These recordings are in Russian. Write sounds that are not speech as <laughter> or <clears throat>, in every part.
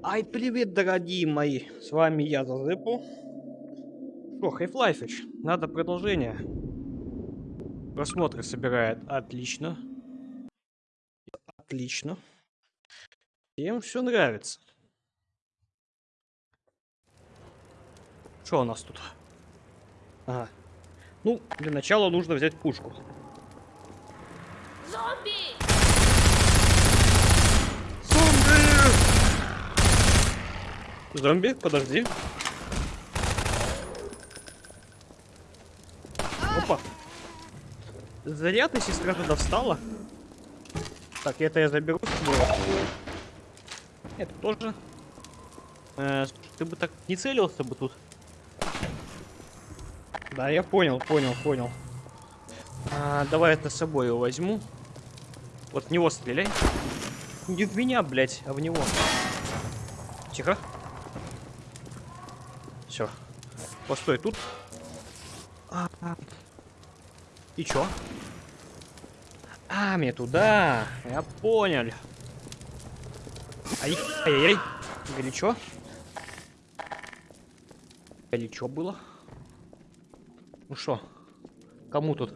Ай, привет, дорогие мои! С вами я, Зазепу. Что, Хайфлайфич, надо продолжение. Просмотры собирает отлично. Отлично. Всем все нравится. Что у нас тут? Ага. Ну, для начала нужно взять пушку. Зомби! Зомби, подожди. Опа. Зря ты, сестра, туда встала. Так, это я заберу. Это тоже. Э, ты бы так не целился бы тут. Да, я понял, понял, понял. А, давай это с собой его возьму. Вот в него стреляй. Не в меня, блядь, а в него. Тихо. Все. Постой тут. А. И чё? А, мне туда. Я понял. Ай, ай-яй-яй. Горячо. Горячо было. Ну что? Кому тут?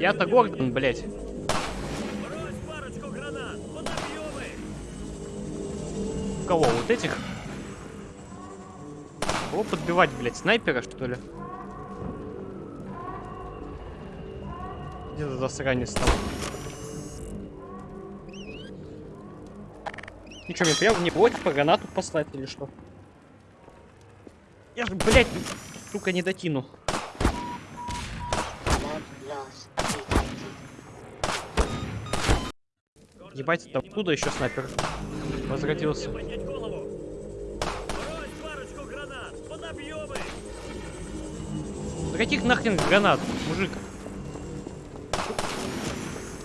Я-то Гордон, блядь. Кого? Вот этих? Кого подбивать, блядь? Снайпера, что ли? Где за засранец там? И что, мне прям в него типа гранату послать или что? Я же, блядь, сука, не дотяну. Ебать, там оттуда еще снайпер возродился. Каких нахрен гранат, мужик?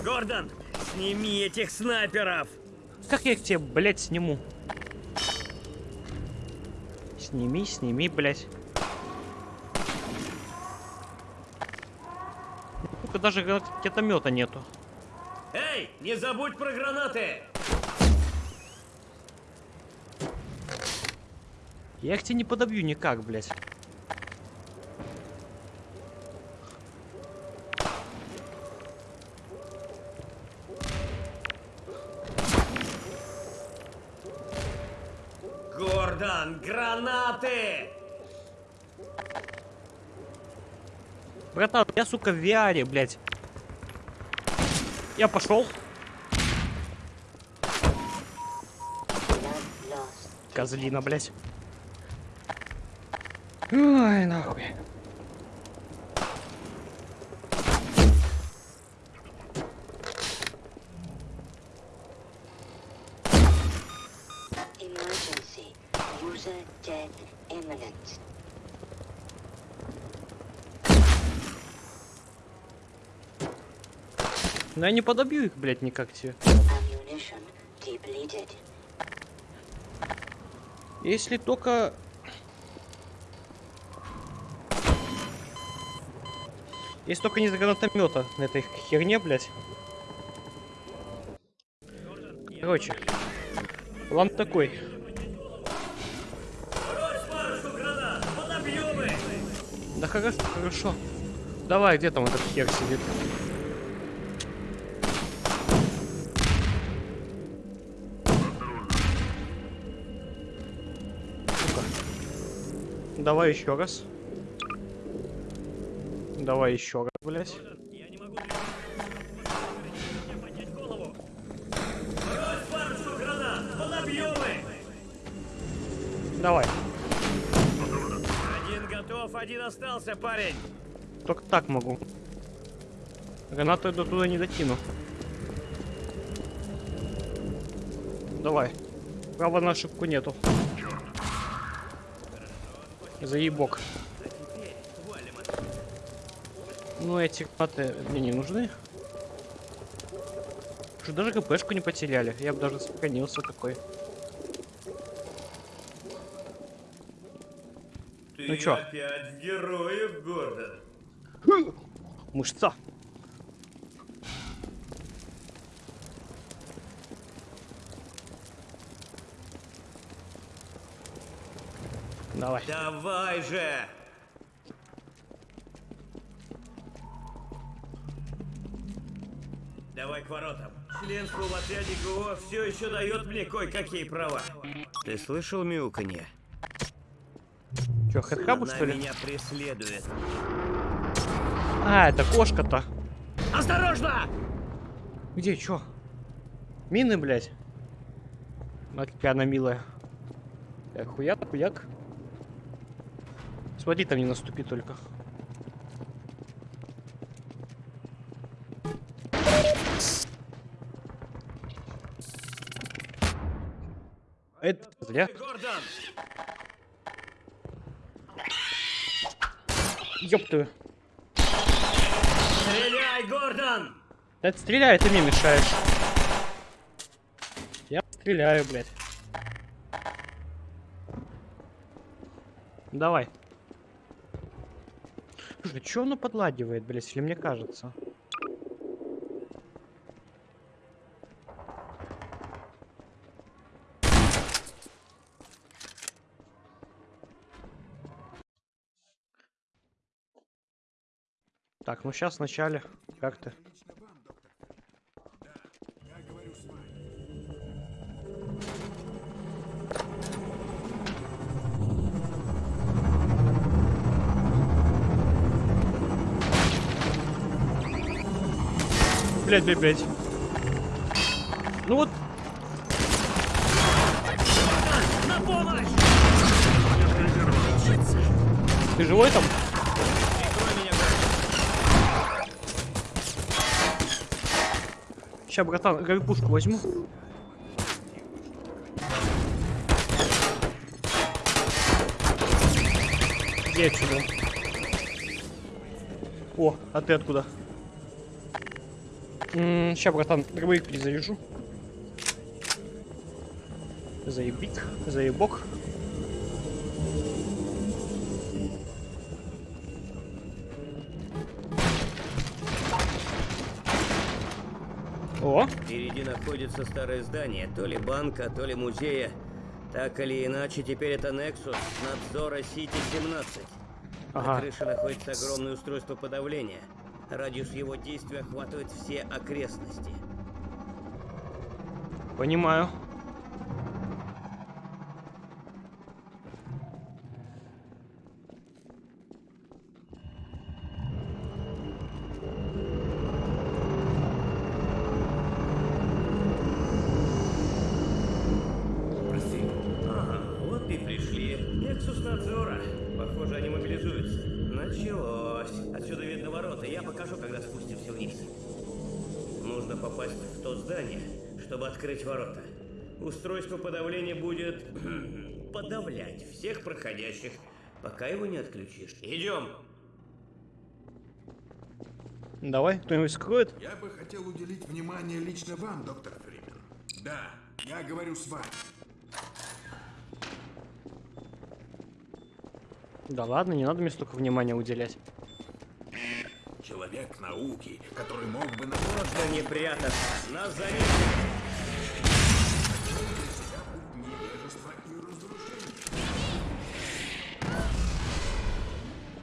Гордон, сними этих снайперов! Как я их тебе, блядь, сниму? Сними, сними, блядь. Сука, даже ракетомета нету. Эй, не забудь про гранаты! Я их тебе не подобью никак, блядь. Гордон, гранаты! Братан, я, сука, в VR, блядь. Я пошел. Козлина, блядь. Ой, нахуй. Но я не подобью их, блядь, никак тебе. Если только... Если только не из гранатомета на этой херне, блядь. Короче, план такой. Да хорошо, хорошо. Давай, где там этот хер сидит? Давай еще раз. Давай еще раз, блядь. Давай. Один готов, один остался, парень! Только так могу. Гранату до туда не дотяну. Давай. Права на ошибку нету. Заебок. Ну, эти гранаты мне не нужны. Что даже КПшку не потеряли. Я бы даже сохранился такой. Ты Ну чё? опять героев, Гордон! Мышца. Давай. Давай же! Давай к воротам. Членство в отряде ГО все еще дает мне кое-какие права. Ты слышал мяуканье? Че, хэдхабу, Она что ли? меня преследует. А, это кошка-то. Осторожно! Где, чё? Мины, блядь? Смотри, какая она милая. Так, хуяк, хуяк. Смотри, там не наступи только. Это зря. Ёптую. Стреляй, Гордон! Да ты стреляй, ты мне мешаешь. Я стреляю, блядь. Давай. Слушай, что оно подладивает, блядь, или мне кажется? Так, ну сейчас вначале. Как ты? Блять, блять, блять. Ну вот, ты живой там? Сейчас, братан, горбушку возьму. Где отсюда? О, а ты откуда? Сейчас, братан, дробовик перезаряжу. Заебик, заебок. О, Впереди находится старое здание, то ли банка, то ли музея. Так или иначе, теперь это Nexus надзора Сити-17. На ага. крыше находится огромное устройство подавления. Радиус его действия охватывает все окрестности. Понимаю. Ага, вот и пришли. Nexus надзора. Похоже, они мобилизуются. Началось. Отсюда видно ворота. Я покажу, когда спустимся вниз. Нужно попасть в то здание, чтобы открыть ворота. Устройство подавления будет <clears throat> подавлять всех проходящих, пока его не отключишь. Идем. Давай, кто-нибудь скроет? Я бы хотел уделить внимание лично вам, доктор Фримен. Да, я говорю с вами. Да ладно, не надо мне столько внимания уделять. Человек науки, который мог бы на Можно не прятаться. Нас заметили.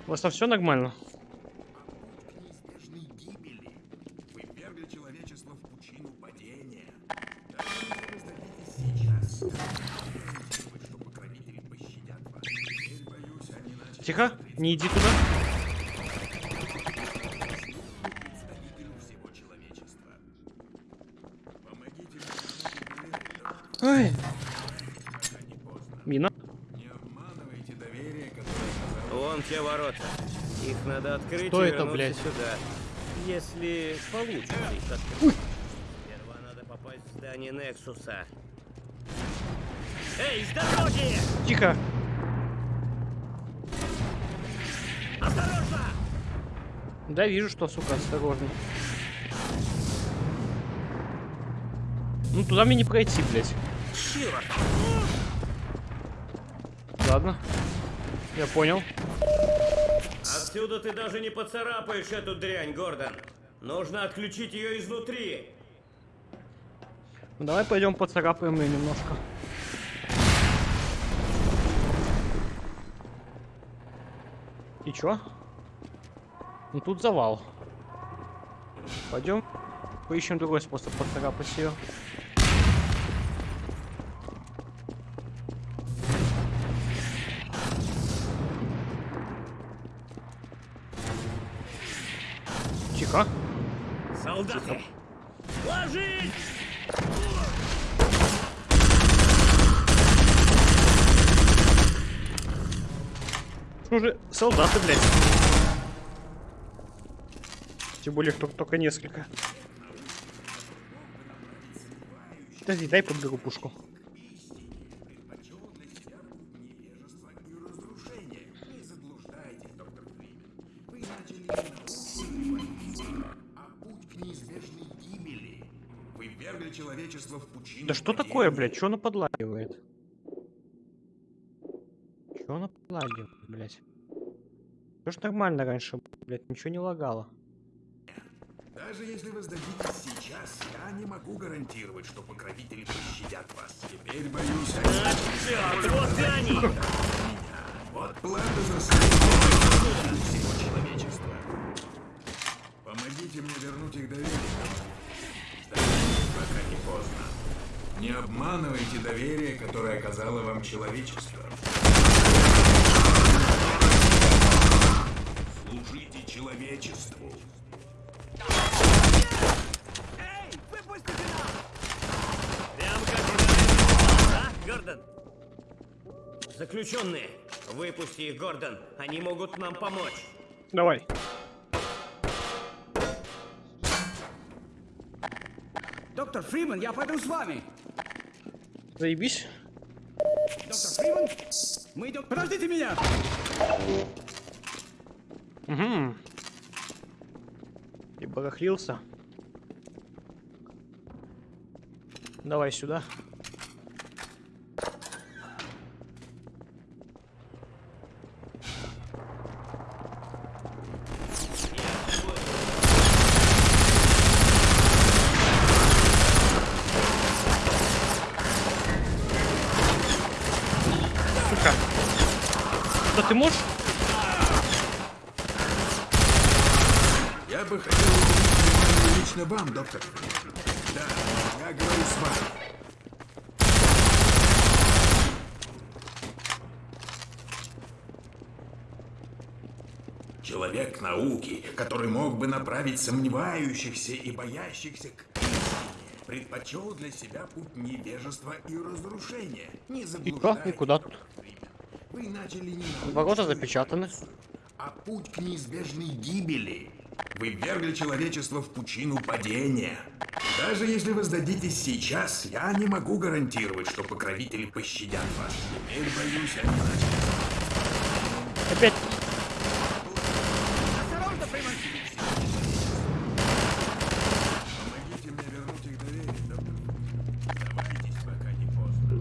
У вас там все нормально? Вы человечество в пучину падения. Сейчас. Думать, что покровители пощадят вас. Теперь, боюсь, они начали Тихо, не иди туда. Ой, пока не поздно. мина. Не обманывайте доверие, которое Вон те ворота. Их надо открыть Что и это, блядь? сюда. Если получится их открыть. Сперва надо попасть в здание Нексуса. Эй, с дороги! Тихо. Осторожно! Да, вижу, что, сука, осторожно. Ну, туда мне не пройти, блядь. Черт! Ладно. Я понял. Отсюда ты даже не поцарапаешь эту дрянь, Гордон. Нужно отключить ее изнутри. Ну, давай пойдем поцарапаем ее немножко. И чё? Ну тут завал. Пойдем поищем другой способ поцарапать ее. Солдаты, блядь. Тем более, что только несколько. Подожди, дай подберу пушку. Да что такое, блядь? Что она подлагивает? Что она подлагивает, блядь? Ж нормально раньше, блядь, ничего не лагало. Даже если вы сдадитесь сейчас, я не могу гарантировать, что покровители пощадят вас. Теперь боюсь, они Черт, вот и они! Вот плата за всего человечества. Помогите мне вернуть их доверие. Пока не поздно. Не обманывайте доверие, которое оказало вам человечество. Служите человечеству. Прям как и да, Гордон? Заключенные, выпусти их, Гордон. Они могут нам помочь. Давай. Доктор Фриман, я пойду с вами. Заебись. Доктор Фриман, мы идем... Подождите меня! Угу. И барахлился. Давай сюда. Сука. Да ты можешь? Я бы хотел уделить лично вам, доктор. Да, я говорю с вами. Человек науки, который мог бы направить сомневающихся и боящихся к предпочел для себя путь невежества и разрушения. Не И заблуждайтесь, и куда тут? Вы начали не Ворота запечатаны. а путь к неизбежной гибели. Вы ввергли человечество в пучину падения. Даже если вы сдадитесь сейчас, я не могу гарантировать, что покровители пощадят вас. Теперь, боюсь, они. Опять. Осторожно, Фриман! Помогите мне вернуть их доверие, доктор. Сдавайтесь, пока не поздно.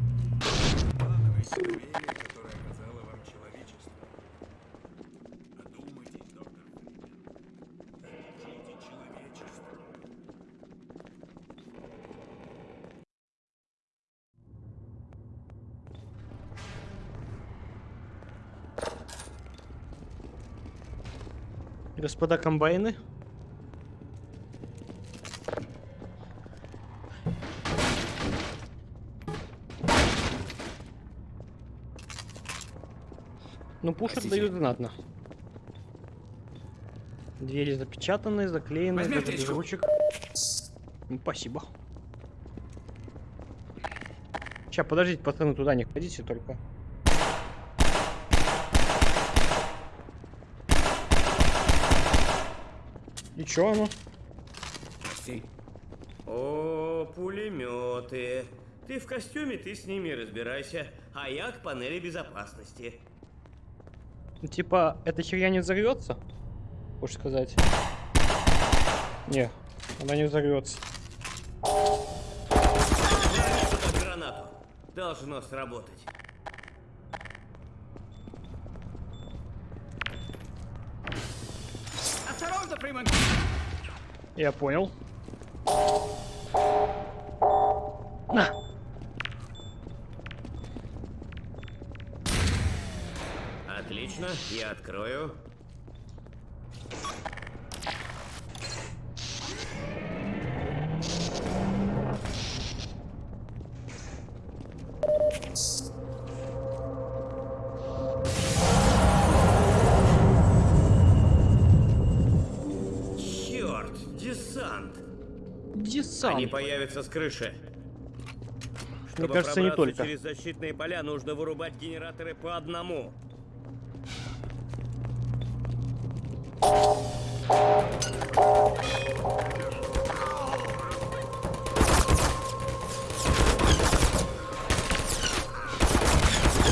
Обманывайте доверие, которое оказало вам человечество. Одумайтесь, доктор Фримен. Служите человечеству. Господа комбайны. Ну, пушат дают знатно. Двери запечатаны, заклеены, даже без ручек. Ну, спасибо. Сейчас, подождите, пацаны, туда не ходите только. И чё оно? О, пулеметы. Ты в костюме, ты с ними разбирайся. А я к панели безопасности. Ну, Типа, эта херня не взорвется? Хочешь сказать? Не, она не взорвется. Гранату. Должно сработать. Я понял. На! Отлично, я открою. Пацан. Они появятся с крыши. Мне Чтобы кажется, не только. через защитные поля, нужно вырубать генераторы по одному.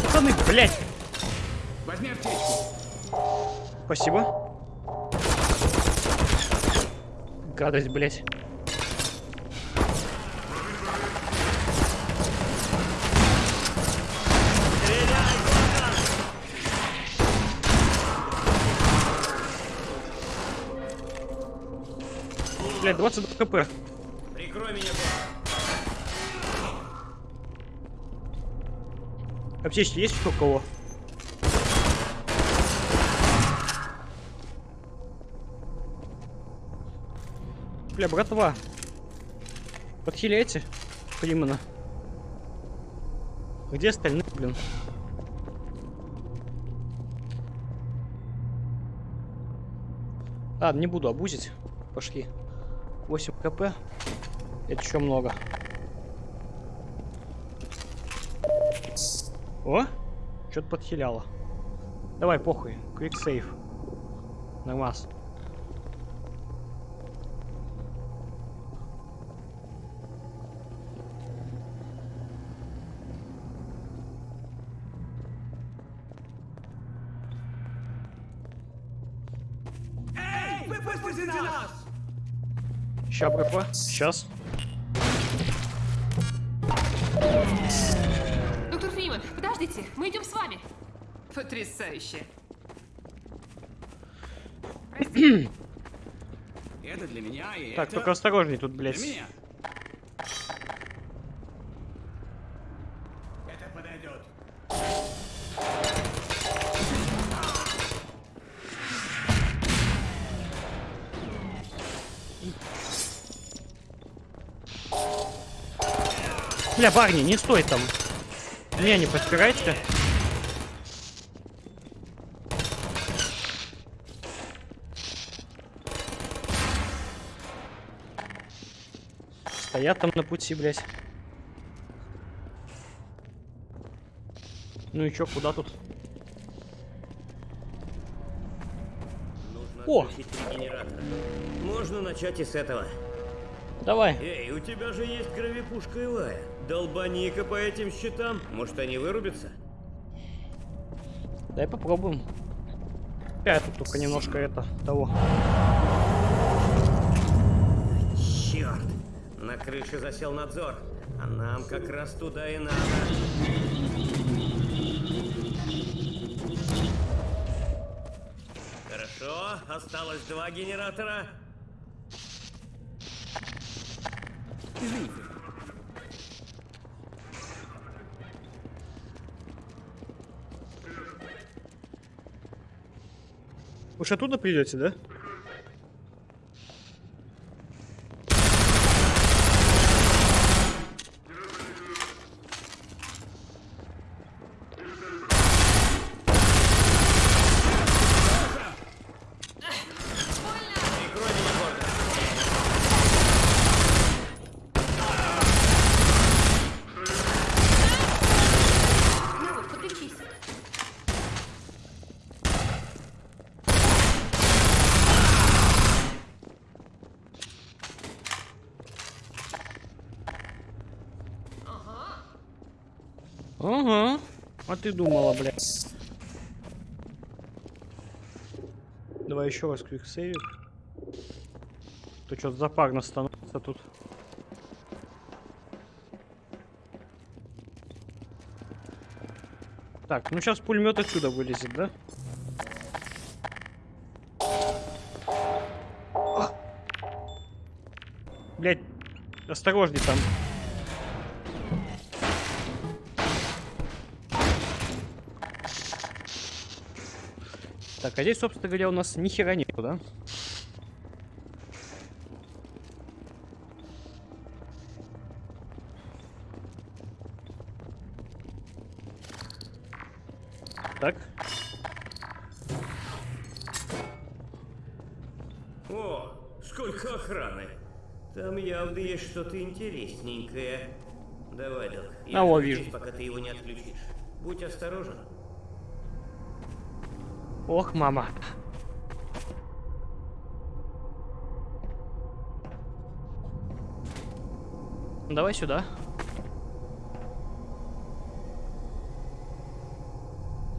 Пацаны, блядь! Возьми аптечку. Спасибо. Гадость, блядь. Блядь, 22 кп. Прикрой меня, босс. Аптечки есть еще у кого? Бля, братва. Подхиляйте. Примана. Где остальные, блин? Ладно, не буду обузить. Пошли. 8 кп. Это еще много. О! Что-то подхиляло. Давай, похуй. Quick save. Нормас. Эй, выпустите нас! Ща, братва. Сейчас. Доктор Фриман, подождите, мы идем с вами. Потрясающе. Это для меня и Так, это только осторожней тут, для блядь. меня. Бля, парни, не стой там. Меня не подпирайте. Стоят там на пути, блядь. Ну и чё, куда тут? Нужно О! Можно начать и с этого. Давай. Эй, у тебя же есть кровепушка Илая. Долбани-ка по этим щитам. Может, они вырубятся? Дай попробуем. Я тут только немножко это того. Черт! На крыше засел надзор. А нам как раз туда и надо. Хорошо, осталось два генератора. Вы ж оттуда придете, да? Прикрой меня, Гордон. Ну вот, подлечись. Ага. А ты думала, блядь. Давай еще раз квиксейв. То что-то запарно становится тут. Так, ну сейчас пулемет отсюда вылезет, да? Блять, осторожней там. А здесь, собственно говоря, у нас ни хера нету, да? Так, О, сколько охраны. Там явно есть что-то интересненькое. Давай, Док. А, во, жду вижу. пока ты его не отключишь. Будь осторожен. Ох, мама. Давай сюда.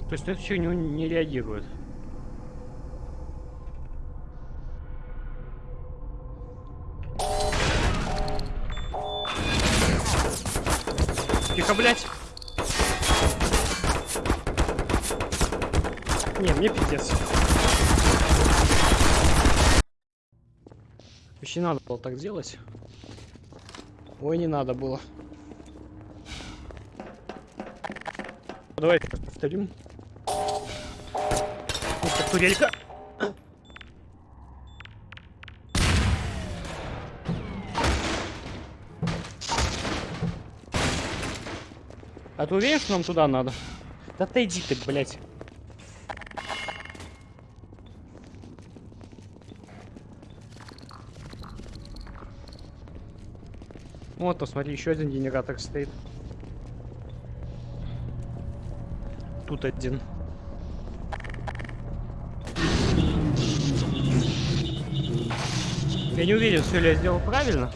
То есть на эту фигню не реагирует. Тихо, блядь. Не, мне пиздец. Вообще надо было так делать. Ой, не надо было. Давай повторим. Это турелька. А ты уверен, что нам туда надо? Да отойди ты, блядь. Вот, посмотри, еще один генератор стоит. Тут один. Я не уверен, все ли я сделал правильно.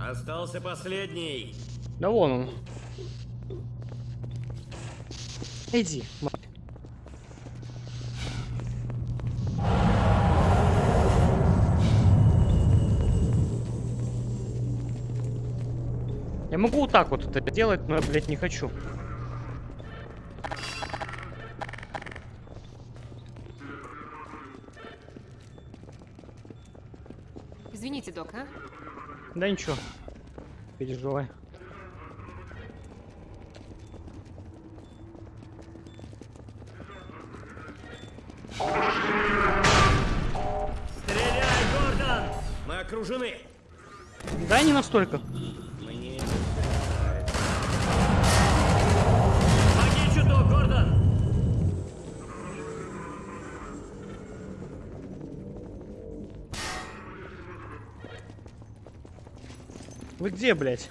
Остался последний. Да вон он. Иди, вот так вот это делать, но я, блядь, не хочу. Извините, док, а? Да ничего. Переживай. Стреляй, Гордон! Мы окружены. Да, не настолько. Вы где, блядь?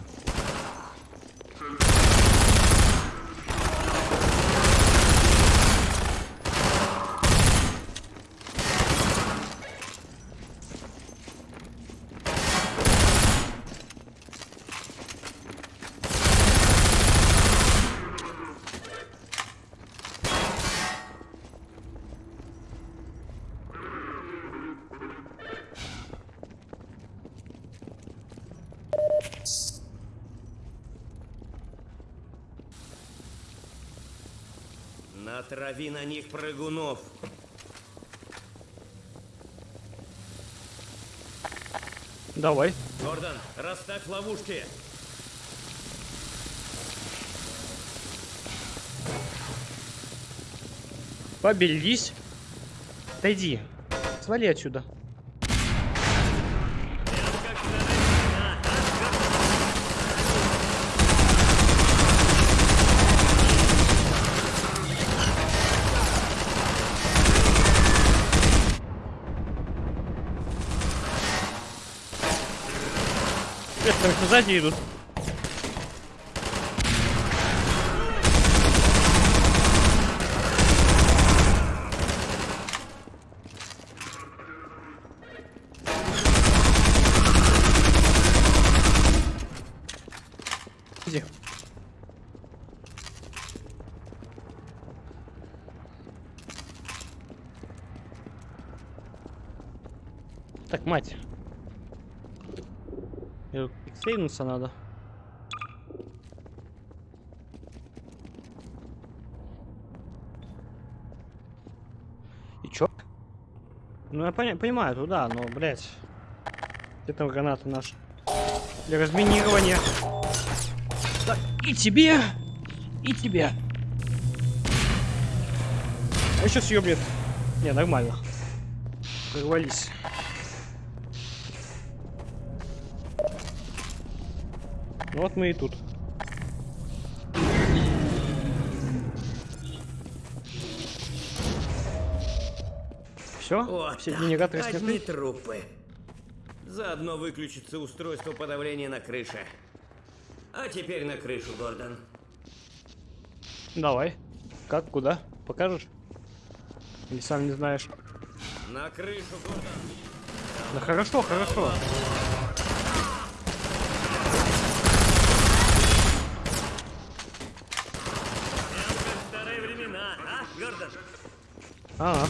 Натрави на них прыгунов. Давай. Гордон, расставь ловушки. Поберись. Отойди. Свали отсюда. Блядь, там сзади идут. Иди. Так, мать. Сейнуться надо. И чё? Ну я поня- понимаю, туда, но, блядь. Где там гранаты наши? Для разминирования. Так, и тебе, и тебе. А сейчас ёбнет. Не, нормально. Прорвались. Ну Вот мы и тут. Все? Вот Все генераторы одни сняты? трупы. Заодно выключится устройство подавления на крыше. А теперь на крышу, Гордон. Давай. Как, куда? Покажешь? Или сам не знаешь? На крышу, Гордон. Да хорошо, хорошо. Прям как в старые времена, а, Гордон? А,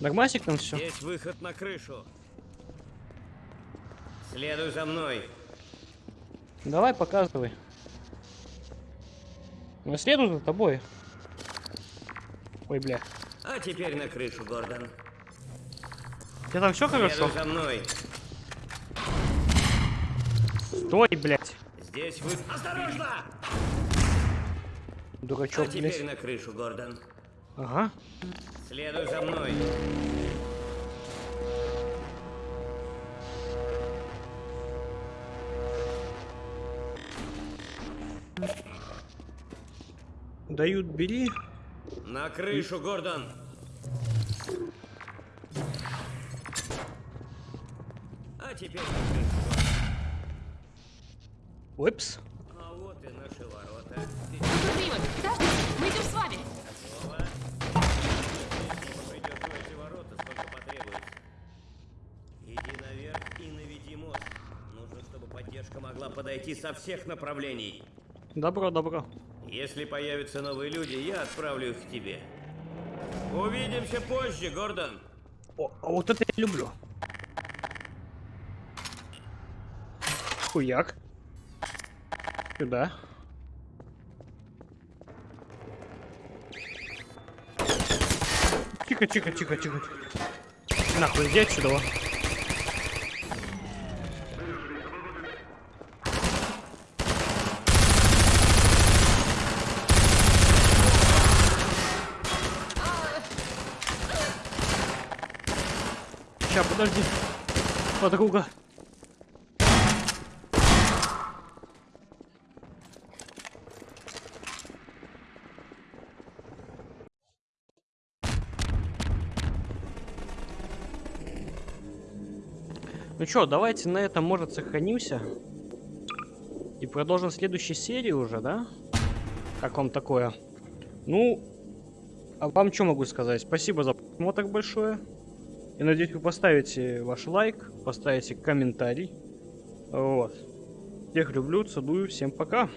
Нормасик там все. Есть выход на крышу. Следуй за мной. Давай, показывай. Я следую за тобой. Ой, бля. А теперь на крышу, Гордон. У тебя там все хорошо? За мной. Стой, блядь. Здесь вы... Осторожно! Дурачок, А теперь блядь. на крышу, Гордон. Ага. Следуй за мной. Дают, бери. На крышу, Гордон. А теперь на крышу, Гордон. Упс. А вот и наши ворота. Доктор Фриман, подождите, мы идем с вами. Готово. Придешь в эти ворота, сколько потребуется. Иди наверх и наведи мост. Нужно, чтобы поддержка могла подойти со всех направлений. Добро, добро. Если появятся новые люди, я отправлю их к тебе. Увидимся позже, Гордон. О, а вот это я люблю. Хуяк. Сюда. Тихо, тихо, тихо, тихо. Нахуй, иди отсюда. Ща, подожди. Подруга. Ну чё, давайте на этом, может, сохранимся. И продолжим следующей серии уже, да? Как вам такое? Ну, а вам что могу сказать? Спасибо за просмотр большое. Я надеюсь, вы поставите ваш лайк, поставите комментарий. Вот. Всех люблю, целую, всем пока.